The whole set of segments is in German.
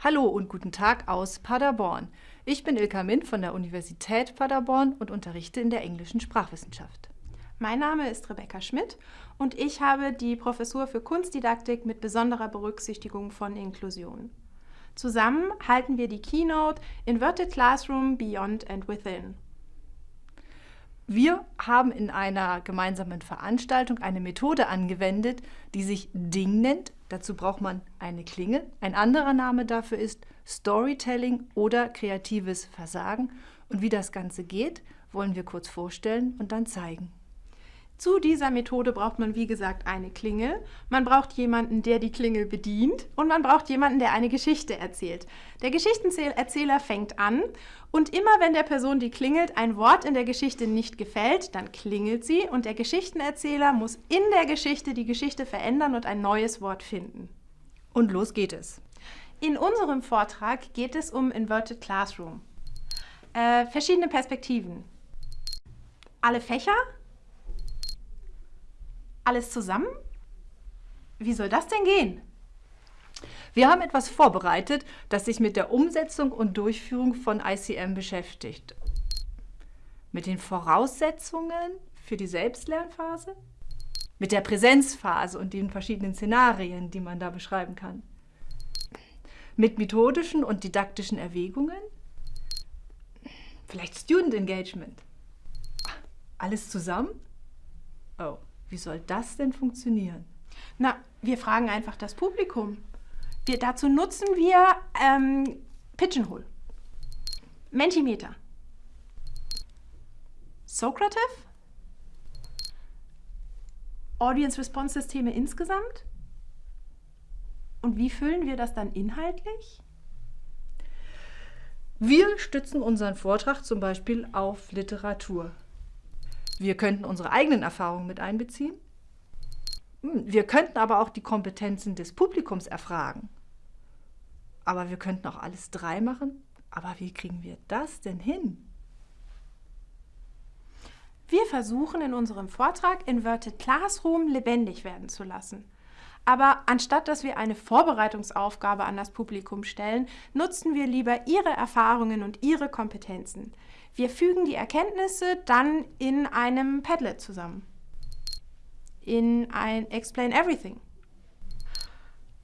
Hallo und guten Tag aus Paderborn. Ich bin Ilka Mint von der Universität Paderborn und unterrichte in der englischen Sprachwissenschaft. Mein Name ist Rebecca Schmidt und ich habe die Professur für Kunstdidaktik mit besonderer Berücksichtigung von Inklusion. Zusammen halten wir die Keynote Inverted Classroom Beyond and Within. Wir haben in einer gemeinsamen Veranstaltung eine Methode angewendet, die sich Ding nennt. Dazu braucht man eine Klingel. Ein anderer Name dafür ist Storytelling oder kreatives Versagen. Und wie das Ganze geht, wollen wir kurz vorstellen und dann zeigen. Zu dieser Methode braucht man, wie gesagt, eine Klingel. Man braucht jemanden, der die Klingel bedient und man braucht jemanden, der eine Geschichte erzählt. Der Geschichtenerzähler fängt an und immer wenn der Person, die klingelt, ein Wort in der Geschichte nicht gefällt, dann klingelt sie und der Geschichtenerzähler muss in der Geschichte die Geschichte verändern und ein neues Wort finden. Und los geht es. In unserem Vortrag geht es um Inverted Classroom. Äh, verschiedene Perspektiven. Alle Fächer alles zusammen? Wie soll das denn gehen? Wir haben etwas vorbereitet, das sich mit der Umsetzung und Durchführung von ICM beschäftigt. Mit den Voraussetzungen für die Selbstlernphase, mit der Präsenzphase und den verschiedenen Szenarien, die man da beschreiben kann, mit methodischen und didaktischen Erwägungen, vielleicht Student Engagement. Alles zusammen? Oh. Wie soll das denn funktionieren? Na, wir fragen einfach das Publikum. Wir, dazu nutzen wir ähm, Pigeonhole, Mentimeter, Socrative, Audience Response Systeme insgesamt. Und wie füllen wir das dann inhaltlich? Wir stützen unseren Vortrag zum Beispiel auf Literatur. Wir könnten unsere eigenen Erfahrungen mit einbeziehen. Hm, wir könnten aber auch die Kompetenzen des Publikums erfragen. Aber wir könnten auch alles drei machen. Aber wie kriegen wir das denn hin? Wir versuchen in unserem Vortrag Inverted Classroom lebendig werden zu lassen. Aber anstatt dass wir eine Vorbereitungsaufgabe an das Publikum stellen, nutzen wir lieber ihre Erfahrungen und ihre Kompetenzen. Wir fügen die Erkenntnisse dann in einem Padlet zusammen. In ein Explain Everything.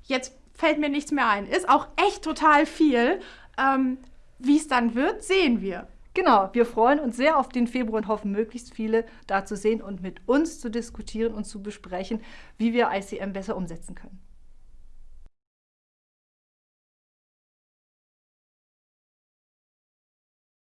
Jetzt fällt mir nichts mehr ein. Ist auch echt total viel. Ähm, Wie es dann wird, sehen wir. Genau, wir freuen uns sehr auf den Februar und hoffen, möglichst viele da zu sehen und mit uns zu diskutieren und zu besprechen, wie wir ICM besser umsetzen können.